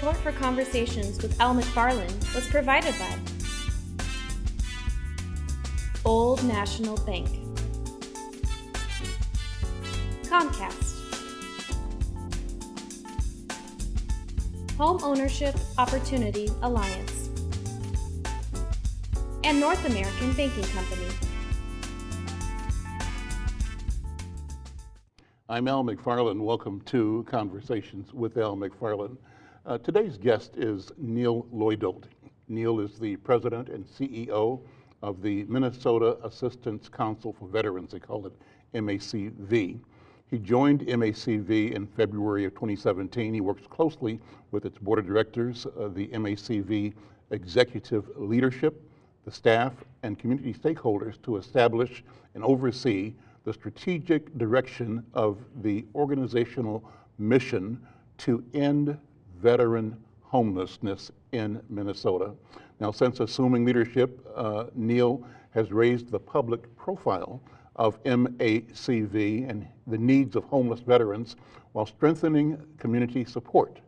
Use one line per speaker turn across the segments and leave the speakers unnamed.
Support for conversations with Al McFarland was provided by Old National Bank, Comcast, Home Ownership Opportunity Alliance, and North American Banking Company.
I'm Al McFarland. Welcome to Conversations with Al McFarland. Uh, today's guest is Neil Loidolt. Neil is the president and CEO of the Minnesota Assistance Council for Veterans. They call it MACV. He joined MACV in February of 2017. He works closely with its board of directors, uh, the MACV executive leadership, the staff, and community stakeholders to establish and oversee the strategic direction of the organizational mission to end veteran homelessness in Minnesota. Now, since assuming leadership, uh, Neil has raised the public profile of MACV and the needs of homeless veterans while strengthening community support.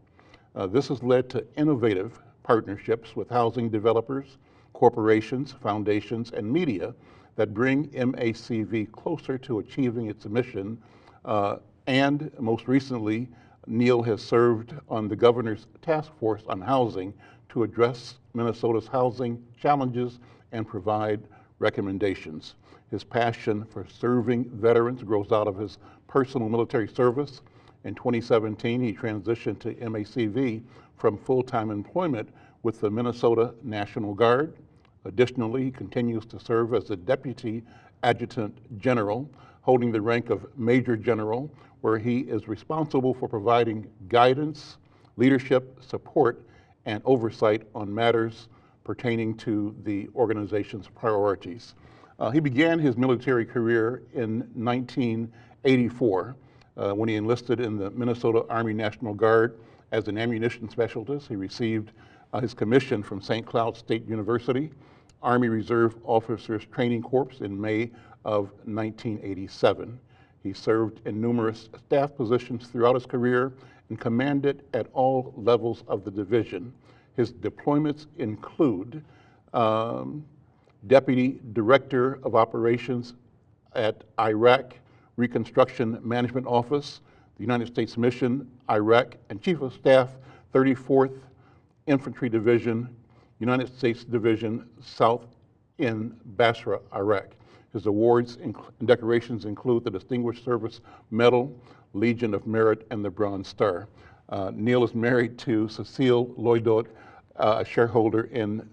Uh, this has led to innovative partnerships with housing developers, corporations, foundations, and media that bring MACV closer to achieving its mission. Uh, and most recently, Neil has served on the governor's task force on housing to address Minnesota's housing challenges and provide recommendations. His passion for serving veterans grows out of his personal military service. In 2017, he transitioned to MACV from full-time employment with the Minnesota National Guard. Additionally, he continues to serve as a Deputy Adjutant General, holding the rank of Major General, where he is responsible for providing guidance, leadership, support, and oversight on matters pertaining to the organization's priorities. Uh, he began his military career in 1984 uh, when he enlisted in the Minnesota Army National Guard as an ammunition specialist. He received uh, his commission from St. Cloud State University, Army Reserve Officers Training Corps in May of 1987. He served in numerous staff positions throughout his career and commanded at all levels of the division. His deployments include um, Deputy Director of Operations at Iraq Reconstruction Management Office, the United States Mission, Iraq, and Chief of Staff, 34th Infantry Division, United States Division, South in Basra, Iraq. His awards and decorations include the Distinguished Service Medal, Legion of Merit, and the Bronze Star. Uh, Neil is married to Cecile Loidolt, uh, a shareholder in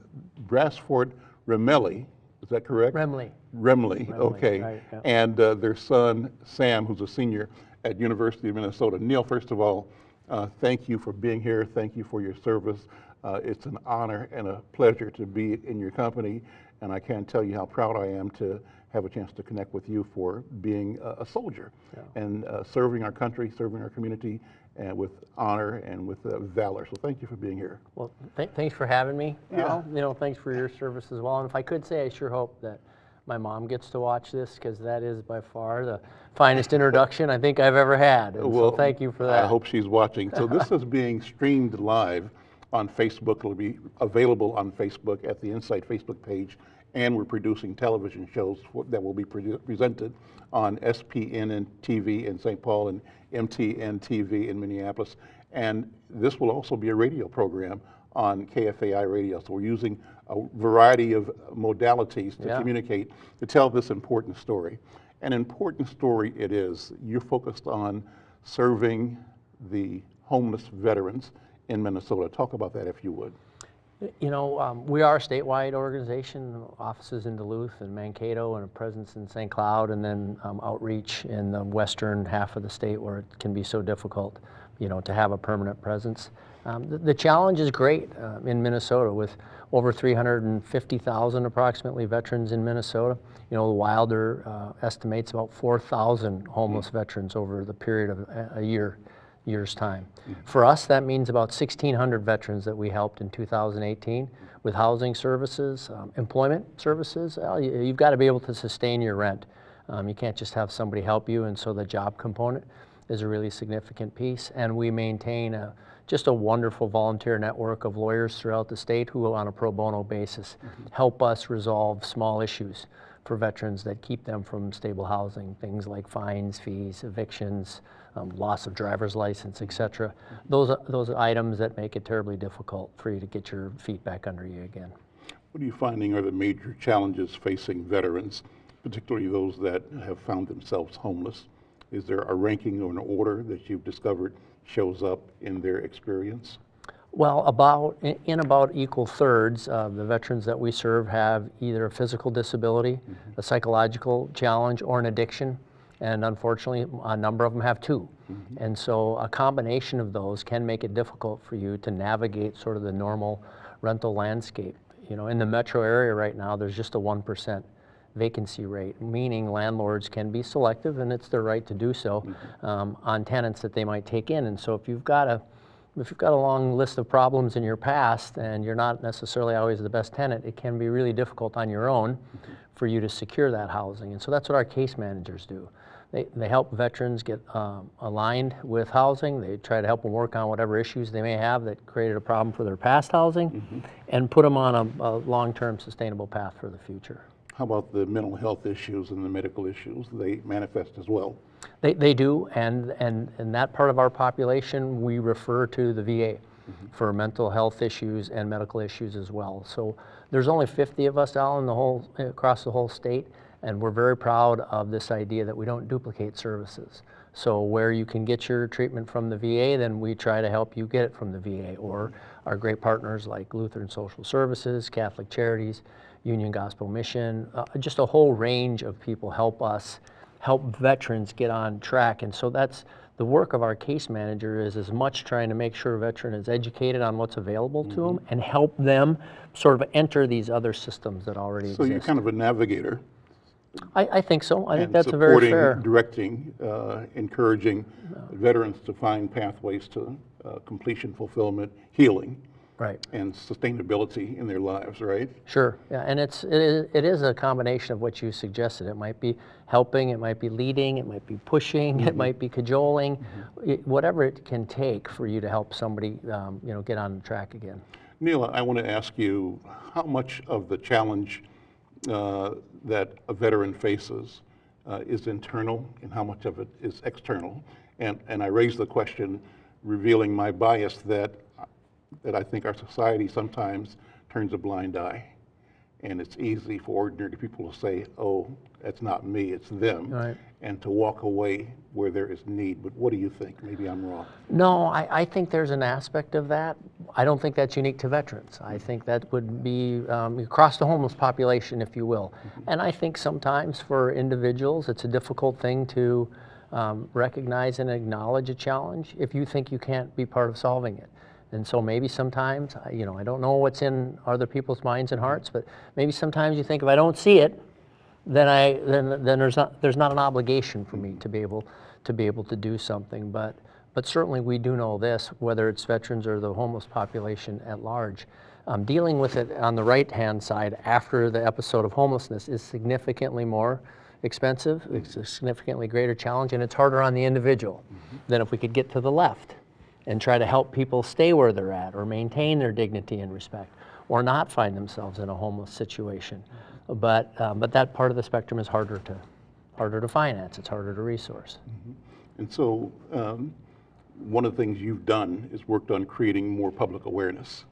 Bassford Remele. Is that correct?
Remele.
Remele, okay.
right, yeah.
And uh, their son, Sam, who's a senior at University of Minnesota. Neil, first of all, uh, thank you for being here. Thank you for your service. Uh, it's an honor and a pleasure to be in your company, and I can't tell you how proud I am to have a chance to connect with you for being a, a soldier
Yeah.
and uh, serving our country, serving our community, and with honor and with uh, valor. So thank you for being here.
Well, th thanks for having me.
Yeah.
Al. You know, thanks for your service as well. And if I could say, I sure hope that my mom gets to watch this because that is by far the finest introduction I think I've ever had. And so thank you for that.
I hope she's watching. So this is being streamed live on Facebook. It'll be available on Facebook at the Insight Facebook page. And we're producing television shows that will be presented on SPN TV in St. Paul and MTN TV in Minneapolis. And this will also be a radio program on KFAI radio. So we're using a variety of modalities to
Yeah.
communicate, to tell this important story. An important story it is. You're focused on serving the homeless veterans in Minnesota. Talk about that if you would.
You know, um, we are a statewide organization, offices in Duluth and Mankato and a presence in St. Cloud and then um, outreach in the western half of the state where it can be so difficult, you know, to have a permanent presence. Um, the, the challenge is great uh, in Minnesota with over 350,000 approximately veterans in Minnesota. You know, Wilder uh, estimates about 4,000 homeless veterans over the period of a, a year year's time. For us, that means about 1,600 veterans that we helped in 2018 with housing services, um, employment services. Well, you, you've got to be able to sustain your rent. Um, you can't just have somebody help you, and so the job component is a really significant piece. And we maintain a, just a wonderful volunteer network of lawyers throughout the state who, on a pro bono basis, help us resolve small issues for veterans that keep them from stable housing, things like fines, fees, evictions, um, loss of driver's license, et cetera. Those, are- those are items that make it terribly difficult for you to get your feet back under you again.
What are you finding are the major challenges facing veterans, particularly those that have found themselves homeless? Is there a ranking or an order that you've discovered shows up in their experience?
Well, about, in- in about equal thirds of the veterans that we serve have either a physical disability, a psychological challenge, or an addiction. And unfortunately, a number of them have two. Mm-hmm. And so a combination of those can make it difficult for you to navigate sort of the normal rental landscape. You know, in the metro area right now, there's just a 1% vacancy rate, meaning landlords can be selective, and it's their right to do so, mm-hmm. um, on tenants that they might take in. And so if you've got a if you've got a long list of problems in your past and you're not necessarily always the best tenant, it can be really difficult on your own mm-hmm. for you to secure that housing. And so that's what our case managers do. They, they help veterans get um, aligned with housing. They try to help them work on whatever issues they may have that created a problem for their past housing and put them on a, a long-term sustainable path for the future.
How about the mental health issues and the medical issues? They manifest as well.
They, they do, and, and, and that part of our population, we refer to the VA for mental health issues and medical issues as well. So there's only 50 of us out in the whole, across the whole state, and we're very proud of this idea that we don't duplicate services. So where you can get your treatment from the VA, then we try to help you get it from the VA, or our great partners like Lutheran Social Services, Catholic Charities, Union Gospel Mission, uh, just a whole range of people help us help veterans get on track. And so that's the work of our case manager is as much trying to make sure a veteran is educated on what's available to them and help them sort of enter these other systems that already exist.
So you're kind of a navigator.
I, I think so. I think that's a very
supporting,
fair.
Directing, uh, encouraging veterans to find pathways to uh, completion, fulfillment, healing,
Right.
and sustainability in their lives, right?
Sure, yeah, and it's, it is, it is a combination of what you suggested. It might be helping, it might be leading, it might be pushing, it might be cajoling, it- whatever it can take for you to help somebody, um, you know, get on track again.
Neil, I want to ask you how much of the challenge uh, that a veteran faces uh, is internal and how much of it is external? And, and I raise the question revealing my bias that, that I think our society sometimes turns a blind eye. And it's easy for ordinary people to say, oh, that's not me, it's them.
Right.
And to walk away where there is need. But what do you think? Maybe I'm wrong.
No, I, I think there's an aspect of that. I don't think that's unique to veterans. I think that would be um, across the homeless population, if you will. And I think sometimes for individuals, it's a difficult thing to um, recognize and acknowledge a challenge if you think you can't be part of solving it. And so maybe sometimes, I- you know, I don't know what's in other people's minds and hearts, but maybe sometimes you think if I don't see it, then I then then there's not there's not an obligation for me to be able to be able to do something. But but certainly we do know this, whether it's veterans or the homeless population at large. Um, dealing with it on the right hand side after the episode of homelessness is significantly more expensive. It's a significantly greater challenge, and it's harder on the individual than if we could get to the left and try to help people stay where they're at or maintain their dignity and respect or not find themselves in a homeless situation. But, um, but that part of the spectrum is harder to, harder to finance, it's harder to resource.
And so, um, one of the things you've done is worked on creating more public awareness.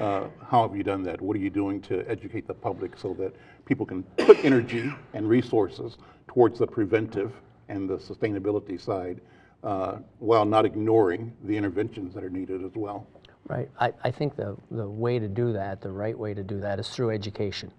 Uh, how have you done that? What are you doing to educate the public so that people can put energy and resources towards the preventive and the sustainability side uh, while not ignoring the interventions that are needed as well?
Right. I, I think the, the way to do that, the right way to do that, is through education.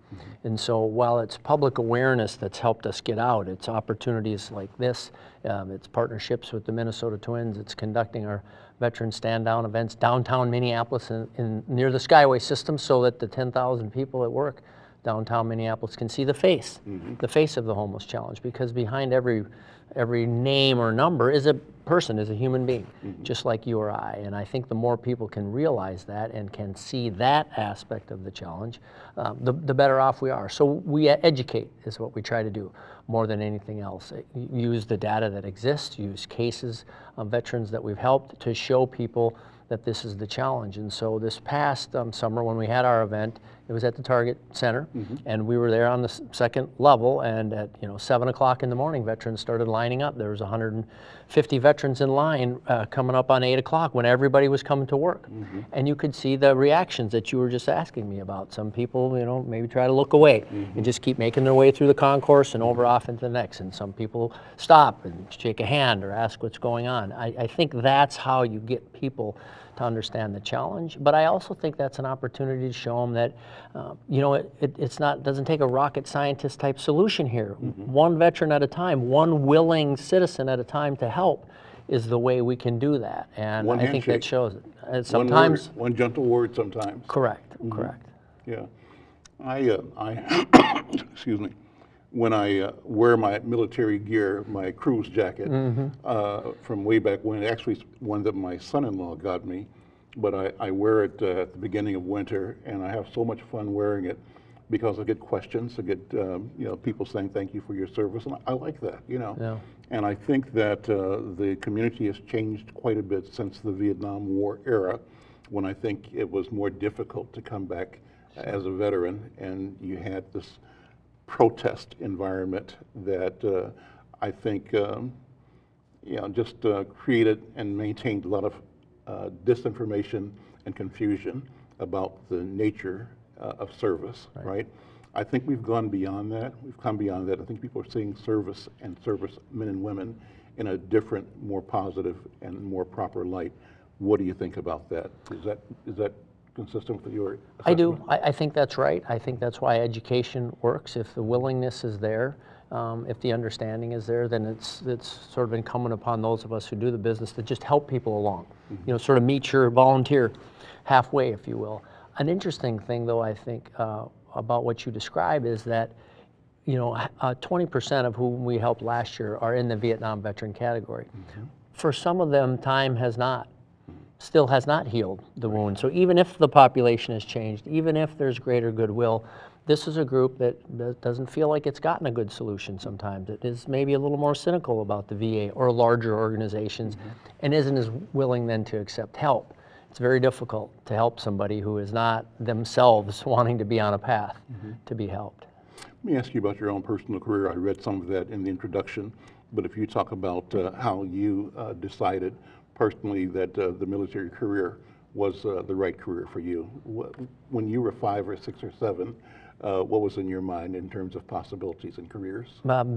And so while it's public awareness that's helped us get out, it's opportunities like this, um, it's partnerships with the Minnesota Twins, it's conducting our veteran stand down events downtown Minneapolis in, in, near the Skyway system so that the 10,000 people at work downtown Minneapolis can see the face, the face of the homeless challenge, because behind every every name or number is a person, is a human being, just like you or I. And I think the more people can realize that and can see that aspect of the challenge, um, the, the better off we are. So we educate is what we try to do more than anything else. Use the data that exists, use cases of veterans that we've helped to show people that this is the challenge. And so this past um, summer when we had our event, it was at the Target Center, mm-hmm. and we were there on the second level. And at you know seven o'clock in the morning, veterans started lining up. There was 150 veterans in line uh, coming up on eight o'clock when everybody was coming to work, mm-hmm. and you could see the reactions that you were just asking me about. Some people, you know, maybe try to look away mm-hmm. and just keep making their way through the concourse and over off into the next. And some people stop and shake a hand or ask what's going on. I, I think that's how you get people to understand the challenge. But I also think that's an opportunity to show them that, uh, you know, it, it, it's not doesn't take a rocket scientist type solution here. One veteran at a time, one willing citizen at a time to help is the way we can do that. And
One
I think that shows it. And
One word-
sometimes,
One gentle word sometimes.
correct, correct.
Yeah. I, uh, I, excuse me, when I uh, wear my military gear, my cruise jacket uh, from way back when, actually it's one that my son-in-law got me, but I, I wear it uh, at the beginning of winter, and I have so much fun wearing it because I get questions, I get um, you know people saying thank you for your service, and I, I like that, you know.
Yeah.
And I think that uh, the community has changed quite a bit since the Vietnam War era, when I think it was more difficult to come back as a veteran, and you had this protest environment that uh, I think um, you know, just uh, created and maintained a lot of uh, disinformation and confusion about the nature uh, of service, right. I think we've gone beyond that. We've come beyond that. I think people are seeing service and service men and women in a different, more positive and more proper light. What do you think about that? Is that is that consistent with your?
I do. I, I think that's right. I think that's why education works. If the willingness is there, um, if the understanding is there, then it's it's sort of incumbent upon those of us who do the business to just help people along. You know, sort of meet your volunteer halfway, if you will. An interesting thing, though, I think uh, about what you describe is that you know, uh, 20% of whom we helped last year are in the Vietnam veteran category. For some of them, time has not, still has not healed the wound. So even if the population has changed, even if there's greater goodwill, this is a group that, that doesn't feel like it's gotten a good solution sometimes. It is maybe a little more cynical about the VA or larger organizations and isn't as willing then to accept help. It's very difficult to help somebody who is not themselves wanting to be on a path to be helped.
Let me ask you about your own personal career. I read some of that in the introduction, but if you talk about uh, how you uh, decided personally that uh, the military career was uh, the right career for you. Wh- When you were five or six or seven, uh, what was in your mind in terms of possibilities and careers?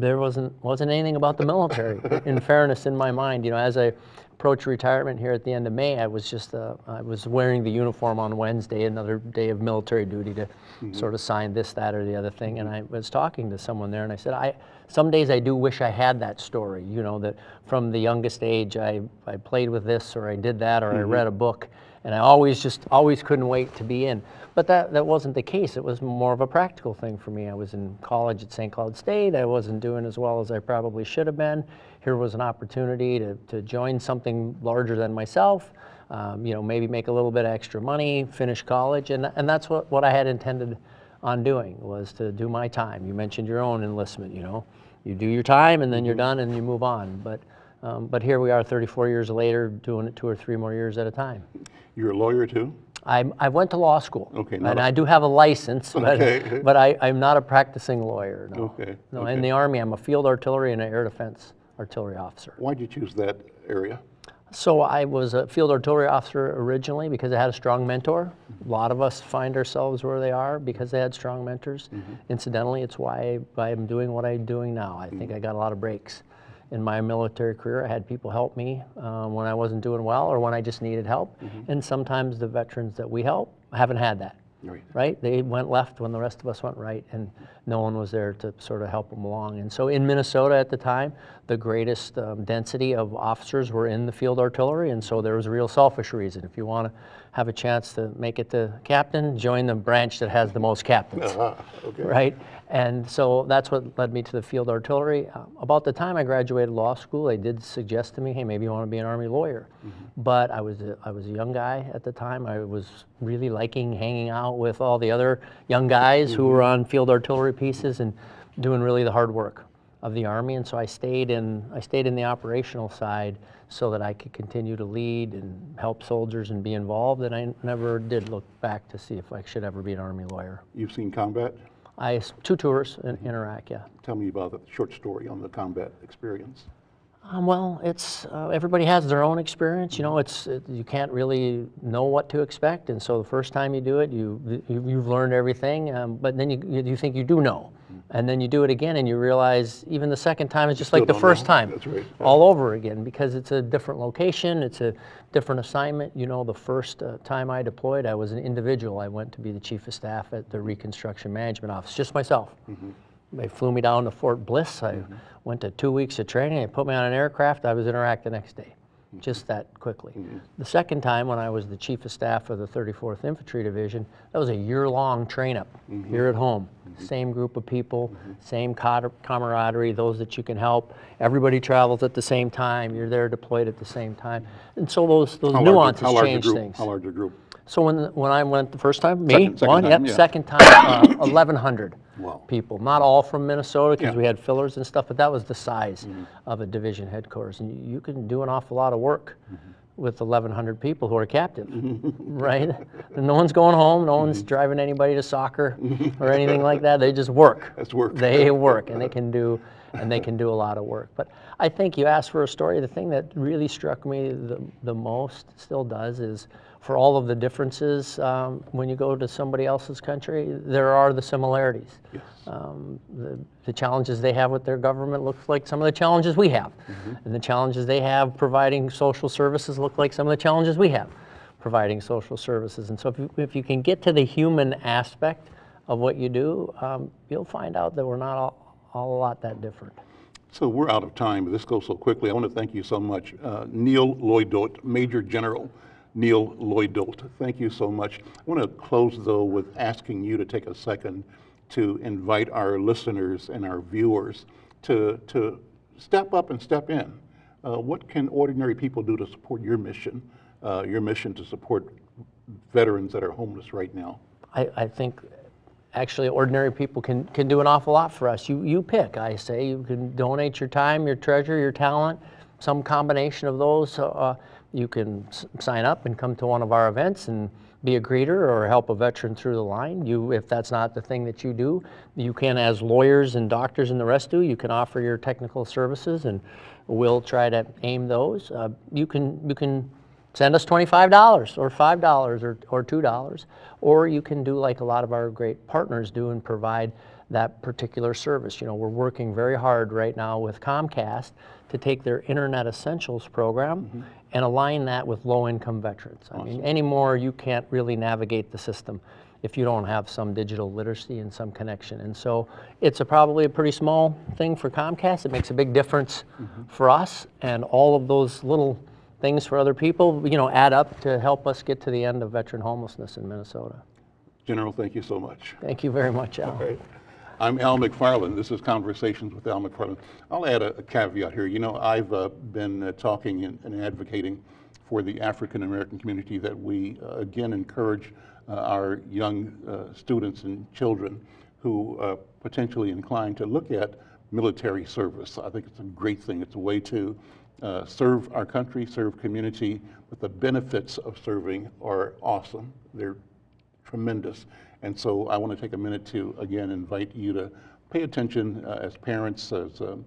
There wasn't wasn't anything about the military. in fairness, in my mind, you know, as I approached retirement here at the end of May, I was just uh, I was wearing the uniform on Wednesday, another day of military duty to sort of sign this, that, or the other thing. And I was talking to someone there, and I said, I some days I do wish I had that story. You know, that from the youngest age I I played with this, or I did that, or I read a book. And I always just always couldn't wait to be in. But that, that wasn't the case. It was more of a practical thing for me. I was in college at St. Cloud State. I wasn't doing as well as I probably should have been. Here was an opportunity to, to join something larger than myself, um, you know, maybe make a little bit of extra money, finish college. And, and that's what, what I had intended on doing was to do my time. You mentioned your own enlistment, you know. You do your time and then you're done and you move on. But, um, but here we are 34 years later doing it two or three more years at a time.
You're a lawyer too?
I, I went to law school.
Okay,
And I do have a license, but,
Okay.
but I, I'm not a practicing lawyer, no.
Okay,
No,
okay.
in the Army, I'm a field artillery and an air defense artillery officer.
Why'd you choose that area?
So I was a field artillery officer originally because I had a strong mentor. A lot of us find ourselves where they are because they had strong mentors. Mm-hmm. Incidentally, it's why I'm doing what I'm doing now. I think I mm-hmm. got a lot of breaks. In my military career, I had people help me um, when I wasn't doing well or when I just needed help. Mm-hmm. And sometimes the veterans that we help haven't had that.
Right.
right? They went left when the rest of us went right, and no one was there to sort of help them along. And so in Minnesota at the time, the greatest um, density of officers were in the field artillery, and so there was a real selfish reason. If you want to have a chance to make it to captain, join the branch that has the most captains
Ah, okay.
right? And so that's what led me to the field artillery. Uh, about the time I graduated law school, they did suggest to me, hey, maybe you want to be an Army lawyer. But I was, a, I was a young guy at the time. I was really liking hanging out with all the other young guys who were on field artillery pieces and doing really the hard work of the Army. And so I stayed in, I stayed in the operational side so that I could continue to lead and help soldiers and be involved. And I never did look back to see if I should ever be an Army lawyer.
You've seen combat?
I two tours in, in Iraq, yeah.
Tell me about the short story on the combat experience.
Um, well, it's uh, everybody has their own experience. You know, it's it, you can't really know what to expect, and so the first time you do it, you, you you've learned everything, um, but then you you think you do know, and then you do it again, and you realize even the second time is just like the first
know.
time,
That's right.
all over again, because it's a different location, it's a different assignment. You know, the first uh, time I deployed, I was an individual. I went to be the chief of staff at the Reconstruction Management Office, just myself. They flew me down to Fort Bliss. I went to two weeks of training. They put me on an aircraft. I was in Iraq the next day, just that quickly. Mm-hmm. The second time, when I was the chief of staff of the 34th Infantry Division, that was a year-long train-up mm-hmm. here at home. Mm-hmm. Same group of people, same camaraderie, those that you can help. Everybody travels at the same time. You're there deployed at the same time. And so those, those
How
nuances
large
change
group?
things.
How large a group?
So when, when I went the first time, me,
Second- second
one,
time,
yep,
yeah.
second time, uh, 1,100
Wow.
people. Not all from Minnesota because
Yeah.
We had fillers and stuff, but that was the size of a division headquarters. And you, can do an awful lot of work
Mm-hmm.
with 1,100 people who are captive, right? And no one's going home, no one's
Mm-hmm.
driving anybody to soccer or anything like that. They just work.
That's work.
They work, and they can do, and they can do a lot of work. But I think you asked for a story. The thing that really struck me the, the most, still does, is for all of the differences um, when you go to somebody else's country, there are the similarities.
Yes.
Um, the, the challenges they have with their government look like some of the challenges we have. And the challenges they have providing social services look like some of the challenges we have providing social services. And so if you, if you can get to the human aspect of what you do, um, you'll find out that we're not all, all a lot that different.
So we're out of time, but this goes so quickly. I want to thank you so much. Uh, Neil Loidolt, Major General Neil Loidolt, thank you so much. I want to close, though, with asking you to take a second to invite our listeners and our viewers to, to step up and step in. Uh, what can ordinary people do to support your mission, uh, your mission to support veterans that are homeless right now?
I, I think actually ordinary people can, can do an awful lot for us. You, you pick, I say. You can donate your time, your treasure, your talent, some combination of those. Uh, you can sign up and come to one of our events and be a greeter or help a veteran through the line. You, if that's not the thing that you do, you can, as lawyers and doctors and the rest do, you can offer your technical services and we'll try to aim those. Uh, you can, you can send us $25 or $5 or, or $2. Or you can do like a lot of our great partners do and provide that particular service. You know, we're working very hard right now with Comcast to take their Internet Essentials program and align that with low-income veterans. I mean, anymore you can't really navigate the system if you don't have some digital literacy and some connection. And so it's a, probably a pretty small thing for Comcast. It makes a big difference mm-hmm. for us and all of those little things for other people, you know, add up to help us get to the end of veteran homelessness in Minnesota.
General, thank you so much.
Thank you very much, Al.
I'm Al McFarland. This is Conversations with Al McFarland. I'll add a, a caveat here. You know, I've uh, been uh, talking and, and advocating for the African American community that we uh, again encourage uh, our young uh, students and children who are potentially inclined to look at military service. I think it's a great thing. It's a way to uh, serve our country, serve community, but the benefits of serving are awesome. They're tremendous. And so I want to take a minute to, again, invite you to pay attention uh, as parents, as um,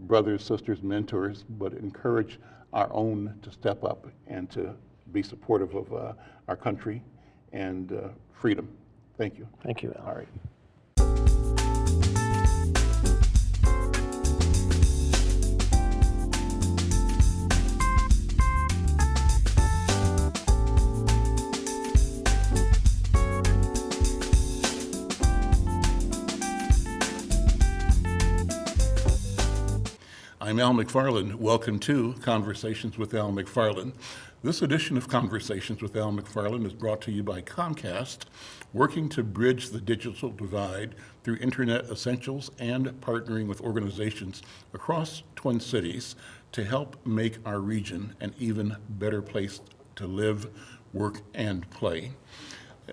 brothers, sisters, mentors, but encourage our own to step up and to be supportive of uh, our country and uh, freedom. Thank you.
Thank you, Al.
All right. I'm Al McFarland. Welcome to Conversations with Al McFarland. This edition of Conversations with Al McFarland is brought to you by Comcast, working to bridge the digital divide through Internet essentials and partnering with organizations across Twin Cities to help make our region an even better place to live, work, and play.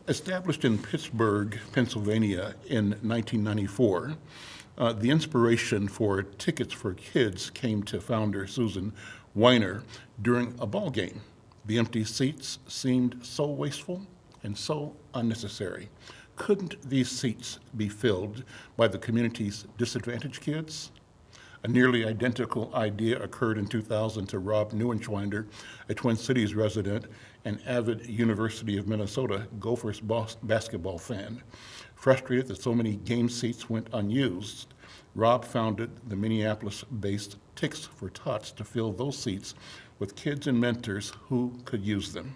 Established in Pittsburgh, Pennsylvania in 1994, uh, the inspiration for Tickets for Kids came to founder Susan Weiner during a ball game. The empty seats seemed so wasteful and so unnecessary. Couldn't these seats be filled by the community's disadvantaged kids? A nearly identical idea occurred in 2000 to Rob Neuenschwander, a Twin Cities resident and avid University of Minnesota Gophers bas- basketball fan. Frustrated that so many game seats went unused, Rob founded the Minneapolis-based Tix for Tots to fill those seats with kids and mentors who could use them.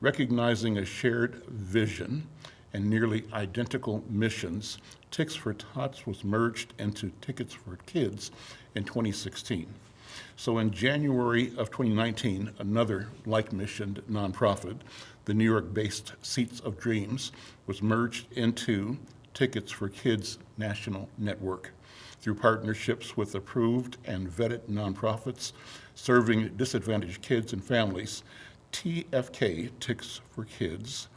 Recognizing a shared vision and nearly identical missions, Tix for Tots was merged into Tickets for Kids in 2016. So in January of 2019, another like-missioned nonprofit, the New York-based Seats of Dreams, was merged into Tickets for Kids National Network through partnerships with approved and vetted nonprofits serving disadvantaged kids and families. TFK, Ticks for Kids,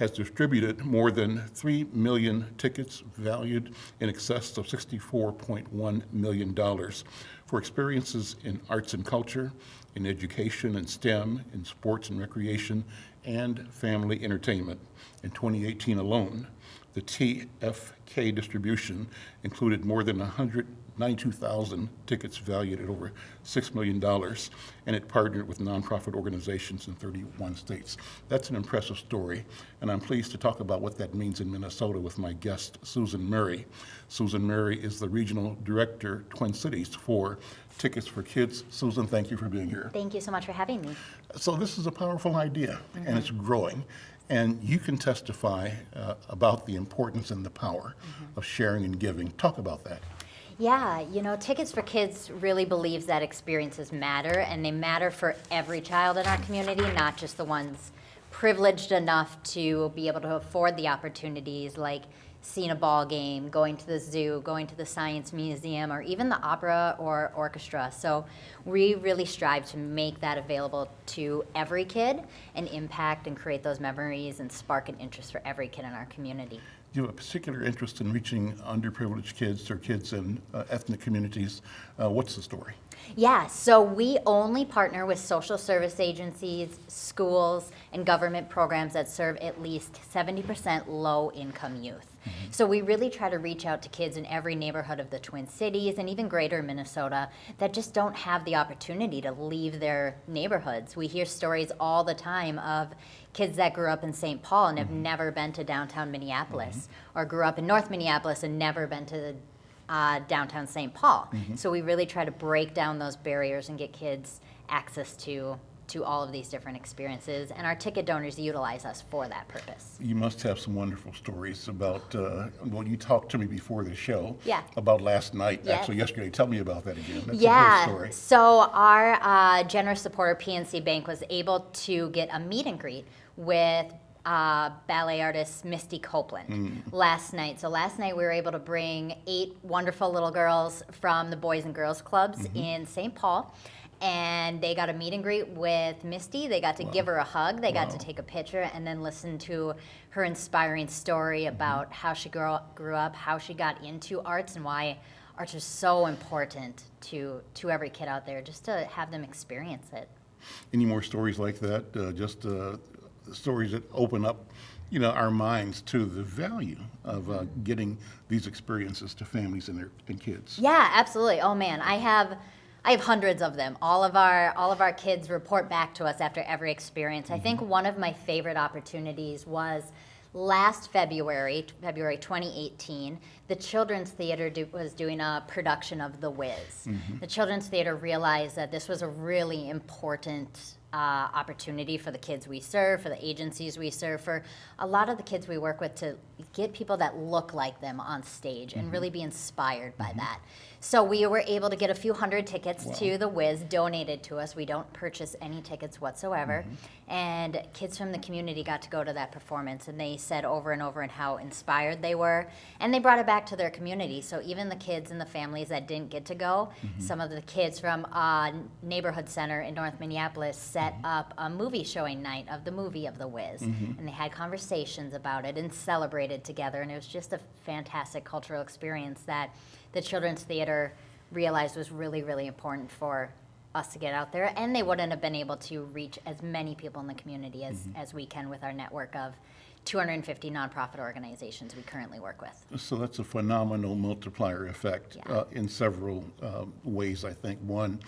has distributed more than 3 million tickets valued in excess of $64.1 million for experiences in arts and culture, in education and STEM, in sports and recreation, and family entertainment. In 2018 alone, the TFK distribution included more than 192,000 tickets valued at over $6 million, and it partnered with nonprofit organizations in 31 states. That's an impressive story, and I'm pleased to talk about what that means in Minnesota with my guest, Susan Murray. Susan Murray is the Regional Director, Twin Cities, for Tickets for Kids. Susan, thank you for being here.
Thank you so much for having me.
So this is a powerful idea, and it's growing. And you can testify uh, about the importance and the power of sharing and giving. Talk about that.
Yeah, you know, Tickets for Kids really believes that experiences matter, and they matter for every child in our community, not just the ones privileged enough to be able to afford the opportunities like seeing a ball game, going to the zoo, going to the science museum, or even the opera or orchestra. So we really strive to make that available to every kid and impact and create those memories and spark an interest for every kid in our community.
You have a particular interest in reaching underprivileged kids or kids in uh, ethnic communities. Uh, what's the story?
Yeah, so we only partner with social service agencies, schools, and government programs that serve at least 70% low income youth. So we really try to reach out to kids in every neighborhood of the Twin Cities and even greater Minnesota that just don't have the opportunity to leave their neighborhoods. We hear stories all the time of kids that grew up in St. Paul and have mm-hmm. never been to downtown Minneapolis, mm-hmm. or grew up in North Minneapolis and never been to uh, downtown St. Paul. Mm-hmm. So we really try to break down those barriers and get kids access to to all of these different experiences, and our ticket donors utilize us for that purpose.
You must have some wonderful stories about, uh, well, you talked to me before the show.
Yeah.
About last night,
Yes.
actually yesterday. Tell me about that again. That's a
yeah. So our uh, generous supporter PNC Bank was able to get a meet and greet with uh, ballet artist Misty Copeland last night. So last night we were able to bring eight wonderful little girls from the Boys and Girls Clubs in St. Paul. And they got a meet and greet with Misty. They got to give her a hug. They got to take a picture and then listen to her inspiring story
Mm-hmm.
about how she grew, grew up, how she got into arts, and why arts is so important to to every kid out there. Just to have them experience it.
Any more stories like that? Uh, just uh, stories that open up, you know, our minds to the value of uh, getting these experiences to families and their and kids.
Yeah, absolutely. Oh man, I have I have hundreds of them. All of our all of our kids report back to us after every experience. I think mm-hmm. one of my favorite opportunities was last February, February 2018. The Children's Theater do, was doing a production of The Wiz. Mm-hmm. The Children's Theater realized that this was a really important uh, opportunity for the kids we serve, for the agencies we serve, for a lot of the kids we work with to get people that look like them on stage and mm-hmm. really be inspired by that. So we were able to get a few hundred tickets to the Wiz donated to us. We don't purchase any tickets whatsoever. Mm-hmm. And kids from the community got to go to that performance and they said over and over and how inspired they were. And they brought it back to their community. So even the kids and the families that didn't get to go, mm-hmm. some of the kids from uh, neighborhood center in North Minneapolis set mm-hmm. up a movie showing night of the movie of the Wiz. And they had conversations about it and celebrated together. And it was just a fantastic cultural experience that the Children's Theater realized was really, really important for us to get out there. And they wouldn't have been able to reach as many people in the community as, as we can with our network of 250 nonprofit organizations we currently work with.
So that's a phenomenal multiplier effect
Yeah.
uh, in several um, ways, I think. One,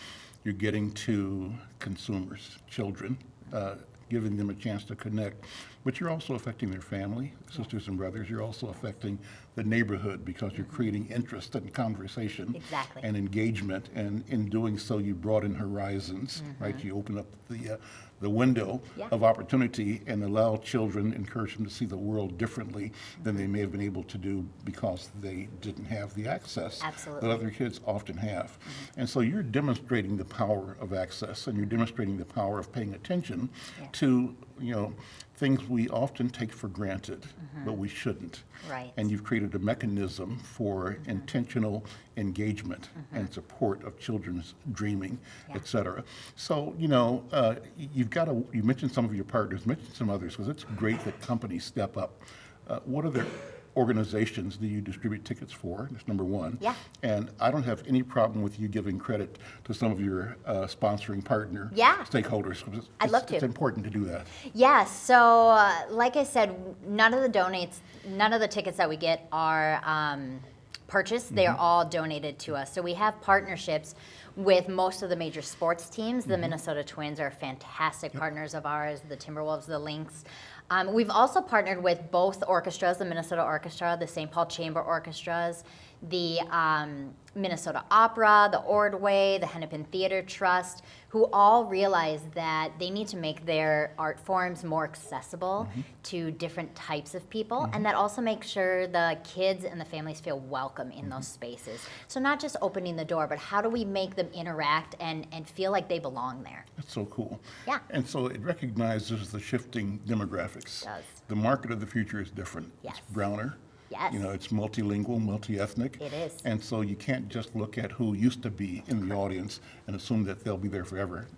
you're getting to consumers, children, uh, giving them a chance to connect, but you're also affecting their family, sisters and brothers. You're also affecting the neighborhood because you're creating interest and conversation.
Exactly.
And engagement, and in doing so, you broaden horizons, right? You open up the, uh, the window
Mm-hmm. Yeah.
of opportunity and allow children, encourage them to see the world differently than they may have been able to do because they didn't have the access
Absolutely.
that other kids often have. And so you're demonstrating the power of access and you're demonstrating the power of paying attention
Yeah.
to, you know, things we often take for granted, but we shouldn't.
Right.
And you've created a mechanism for intentional engagement and support of children's dreaming, et cetera. So, you know, uh, you've got to, you mentioned some of your partners, mentioned some others, because it's great that companies step up. Uh, What other organizations do you distribute tickets for? That's number one.
Yeah.
And I don't have any problem with you giving credit to some of your uh, sponsoring partner
Yeah.
stakeholders. it's-
I'd love
it's- It's important to do that.
Yeah, so uh, like I said, none of the donates, none of the tickets that we get are um, purchased. They are all donated to us. So we have partnerships with most of the major sports teams. The Minnesota Twins are fantastic partners of ours, the Timberwolves, the Lynx. Um, we've also partnered with both orchestras, the Minnesota Orchestra, the St. Paul Chamber Orchestras, the um, Minnesota Opera, the Ordway, the Hennepin Theater Trust, who all realize that they need to make their art forms more accessible mm-hmm. to different types of people, mm-hmm. and that also makes sure the kids and the families feel welcome in those mm-hmm. spaces. So not just opening the door, but how do we make them interact and, and feel like they belong there?
That's so cool.
Yeah.
And so it recognizes the shifting demographics.
It does.
The market of the future is different.
Yes.
It's browner.
Yes.
You know, it's multilingual, multi-ethnic.
It is.
And so you can't just look at who used to be in the audience and assume that they'll be there forever.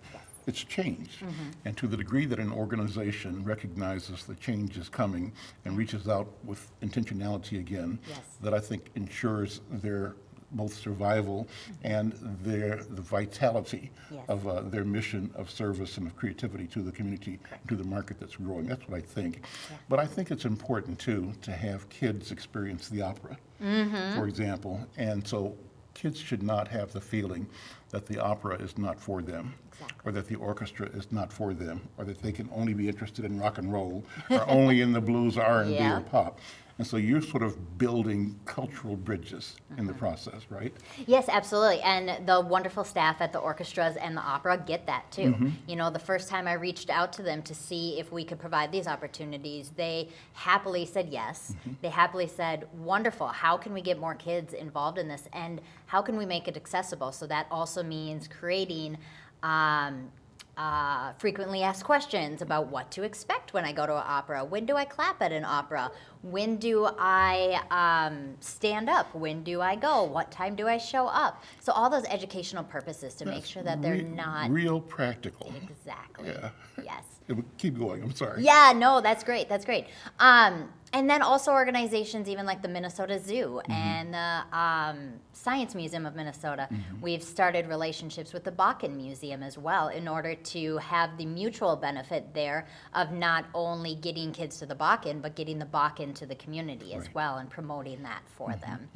It's changed.
Mm-hmm.
And to the degree that an organization recognizes the change is coming and reaches out with intentionality again,
Yes.
that I think ensures their both survival and their the vitality
Yes.
of uh, their mission of service and of creativity to the community, to the market that's growing. That's what I think. But I think it's important too to have kids experience the opera,
Mm-hmm.
for example. And so kids should not have the feeling that the opera is not for them.
Exactly.
Or that the orchestra is not for them, or that they can only be interested in rock and roll, or only in the blues, R and B,
Yeah.
or pop. And so you're sort of building cultural bridges in the
Mm-hmm.
process, right?
Yes, absolutely. And the wonderful staff at the orchestras and the opera get that too. You know, the first time I reached out to them to see if we could provide these opportunities, they happily said yes. They happily said, wonderful, how can we get more kids involved in this? And how can we make it accessible? So that also means creating. Um, uh, frequently asked questions about what to expect when I go to an opera. When do I clap at an opera? When do I um, stand up? When do I go? What time do I show up? So all those educational purposes to make sure that they're
Re-
not
Real practical.
exactly.
Yeah.
Yes.
Keep going, I'm sorry.
Yeah, no, that's great. That's great. Um, and then also organizations even like the Minnesota Zoo mm-hmm. and the um, Science Museum of Minnesota. Mm-hmm. We've started relationships with the Bakken Museum as well in order to have the mutual benefit there of not only getting kids to the Bakken, but getting the Bakken to the community as well and promoting that for mm-hmm. them.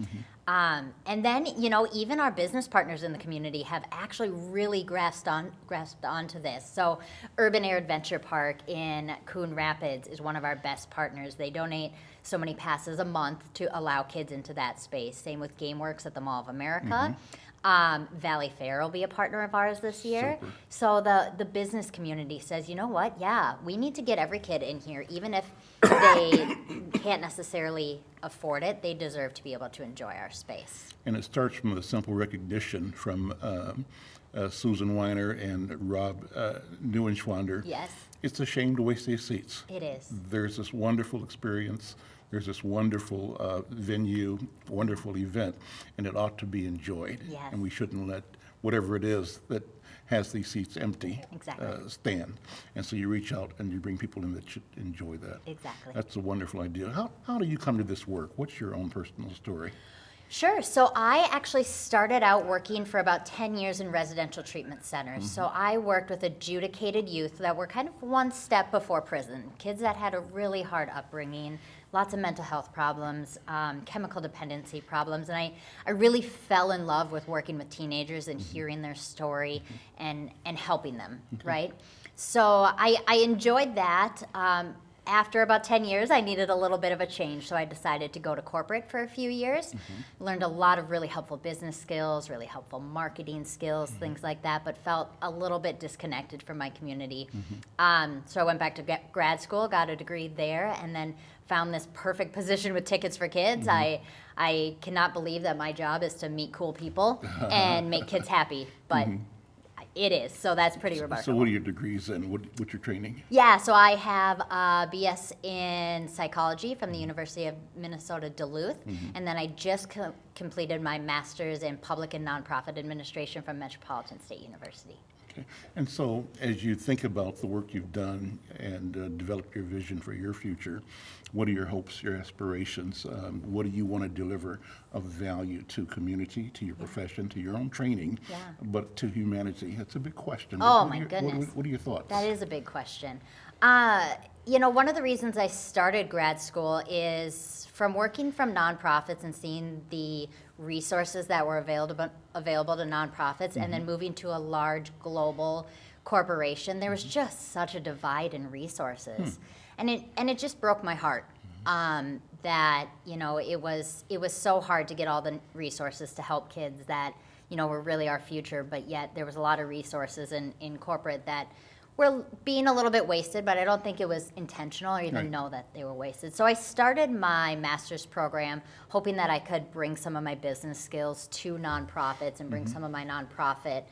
Um, and then, you know, even our business partners in the community have actually really grasped on grasped onto this. So, Urban Air Adventure Park in Coon Rapids is one of our best partners. They donate so many passes a month to allow kids into that space. Same with GameWorks at the Mall of America. Um, Valleyfair will be a partner of ours this year.
Super.
So the, the business community says, you know what? Yeah, we need to get every kid in here, even if they can't necessarily afford it, they deserve to be able to enjoy our space.
And it starts from a simple recognition from um, uh, Susan Weiner and Rob uh, Neuenschwander.
Yes.
It's a shame to waste these seats.
It is.
There's this wonderful experience, there's this wonderful uh, venue, wonderful event, and it ought to be enjoyed.
Yes.
And we shouldn't let whatever it is that has these seats empty.
Exactly.
uh, Stand. And so you reach out and you bring people in that should enjoy that.
Exactly.
That's a wonderful idea. How, how do you come to this work? What's your own personal story?
Sure. So I actually started out working for about 10 years in residential treatment centers. So I worked with adjudicated youth that were kind of one step before prison, kids that had a really hard upbringing, lots of mental health problems, um, chemical dependency problems. And I, I really fell in love with working with teenagers and hearing their story and, and helping them, right? So I, I enjoyed that. Um, after about 10 years, I needed a little bit of a change, so I decided to go to corporate for a few years. Mm-hmm. Learned a lot of really helpful business skills, really helpful marketing skills, mm-hmm. things like that, but felt a little bit disconnected from my community. Mm-hmm. Um, so I went back to grad school, got a degree there, and then found this perfect position with Tickets for Kids. I, I cannot believe that my job is to meet cool people and make kids happy, but it is, so that's pretty remarkable.
So what are your degrees and what, what's your training?
Yeah, so I have uh, a BS in psychology from the mm-hmm. University of Minnesota Duluth, mm-hmm. and then I just co- completed my master's in public and nonprofit administration from Metropolitan State University.
Okay. And so, as you think about the work you've done and uh, develop your vision for your future, what are your hopes, your aspirations? Um, what do you want to deliver of value to community, to your profession, to your own training,
Yeah.
but to humanity? That's a big question.
Oh,
What are
my
your- what
goodness.
What are your thoughts?
That is a big question. Uh, you know, one of the reasons I started grad school is from working from nonprofits and seeing the resources that were available available to nonprofits, and then mm-hmm. moving to a large global corporation. There was mm-hmm. just such a divide in resources, hmm. and it and it just broke my heart. Mm-hmm. Um, that you know it was it was so hard to get all the resources to help kids that you know were really our future, but yet there was a lot of resources in, in corporate that were being a little bit wasted, but I don't think it was intentional or even
Right.
know that they were wasted. So I started my master's program hoping that I could bring some of my business skills to nonprofits and bring mm-hmm. some of my nonprofit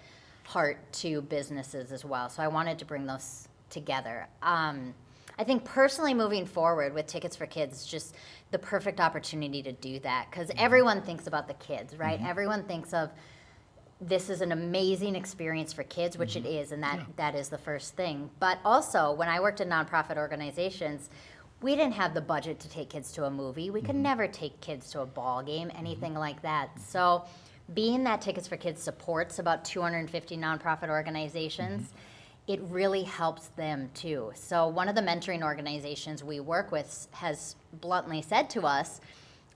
heart to businesses as well. So I wanted to bring those together. Um, I think personally moving forward with Tickets for Kids is just the perfect opportunity to do that because mm-hmm. everyone thinks about the kids, right? Mm-hmm. Everyone thinks of this is an amazing experience for kids, which it mm-hmm. is, and that, that is the first thing. But also, when I worked in nonprofit organizations, we didn't have the budget to take kids to a movie. We could mm-hmm. never take kids to a ball game, anything mm-hmm. like that. So, being that Tickets for Kids supports about 250 nonprofit organizations, it really helps them too. So, one of the mentoring organizations we work with has bluntly said to us,